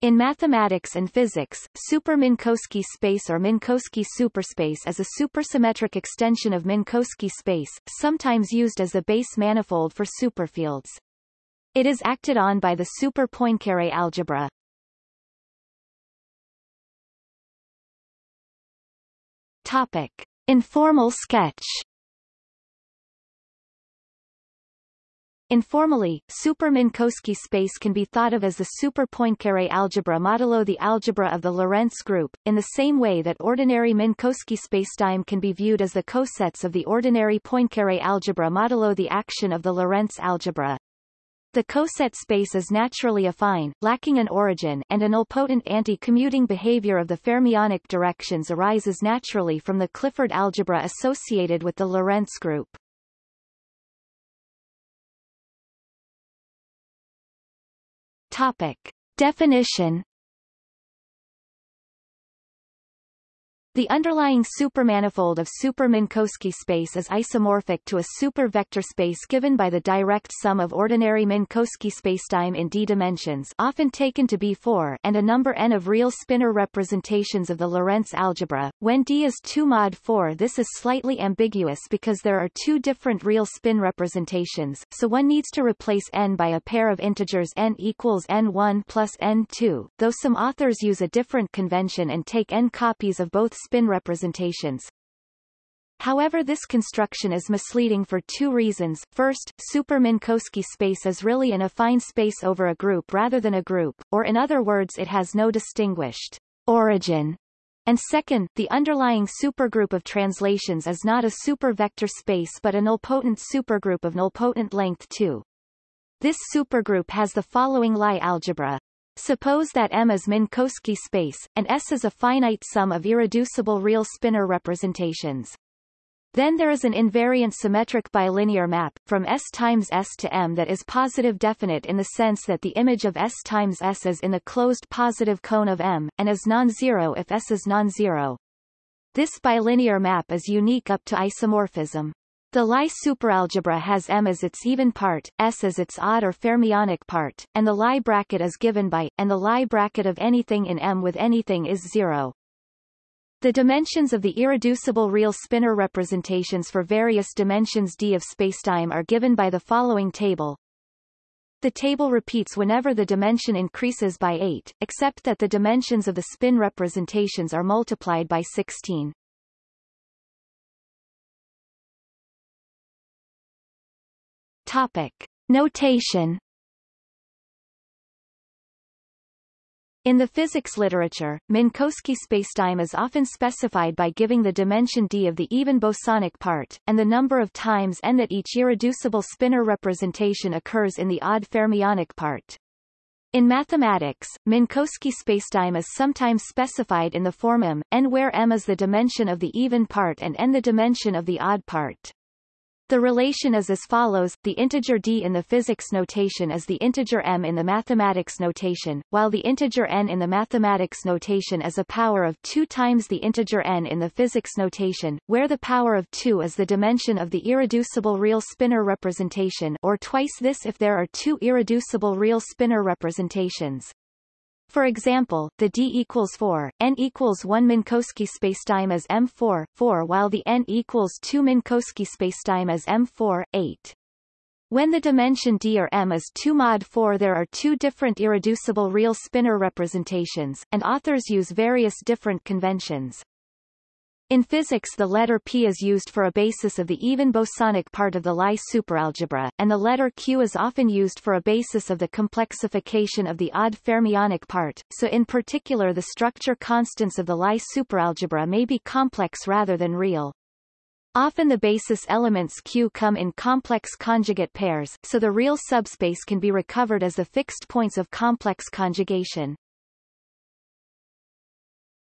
In mathematics and physics, super-Minkowski space or Minkowski superspace is a supersymmetric extension of Minkowski space, sometimes used as a base manifold for superfields. It is acted on by the super Poincare algebra. Topic. Informal sketch Informally, super-Minkowski space can be thought of as the super-Poincare algebra modulo the algebra of the Lorentz group, in the same way that ordinary Minkowski spacetime can be viewed as the cosets of the ordinary Poincare algebra modulo the action of the Lorentz algebra. The coset space is naturally affine, lacking an origin and an nilpotent anti-commuting behavior of the fermionic directions arises naturally from the Clifford algebra associated with the Lorentz group. Topic. Definition The underlying supermanifold of super-Minkowski space is isomorphic to a super-vector space given by the direct sum of ordinary Minkowski spacetime in d dimensions often taken to be 4 and a number n of real spinor representations of the Lorentz algebra. When d is 2 mod 4 this is slightly ambiguous because there are two different real spin representations, so one needs to replace n by a pair of integers n equals n1 plus n2, though some authors use a different convention and take n copies of both spin representations. However this construction is misleading for two reasons. First, super-Minkowski space is really an affine space over a group rather than a group, or in other words it has no distinguished origin. And second, the underlying supergroup of translations is not a supervector space but a nilpotent supergroup of nilpotent length 2. This supergroup has the following Lie algebra. Suppose that M is Minkowski space, and S is a finite sum of irreducible real spinor representations. Then there is an invariant symmetric bilinear map, from S times S to M that is positive definite in the sense that the image of S times S is in the closed positive cone of M, and is non-zero if S is non-zero. This bilinear map is unique up to isomorphism. The Lie superalgebra has M as its even part, S as its odd or fermionic part, and the Lie bracket is given by, and the Lie bracket of anything in M with anything is zero. The dimensions of the irreducible real spinor representations for various dimensions d of spacetime are given by the following table. The table repeats whenever the dimension increases by 8, except that the dimensions of the spin representations are multiplied by 16. Topic. Notation In the physics literature, Minkowski spacetime is often specified by giving the dimension d of the even bosonic part, and the number of times n that each irreducible spinor representation occurs in the odd fermionic part. In mathematics, Minkowski spacetime is sometimes specified in the form m, n where m is the dimension of the even part and n the dimension of the odd part. The relation is as follows, the integer d in the physics notation is the integer m in the mathematics notation, while the integer n in the mathematics notation is a power of 2 times the integer n in the physics notation, where the power of 2 is the dimension of the irreducible real spinor representation or twice this if there are two irreducible real spinor representations. For example, the d equals 4, n equals 1 Minkowski spacetime as M4, 4 while the n equals 2 Minkowski spacetime as M4, 8. When the dimension d or m is 2 mod 4 there are two different irreducible real spinor representations, and authors use various different conventions. In physics the letter p is used for a basis of the even bosonic part of the Lie superalgebra, and the letter q is often used for a basis of the complexification of the odd fermionic part, so in particular the structure constants of the Lie superalgebra may be complex rather than real. Often the basis elements Q come in complex conjugate pairs, so the real subspace can be recovered as the fixed points of complex conjugation.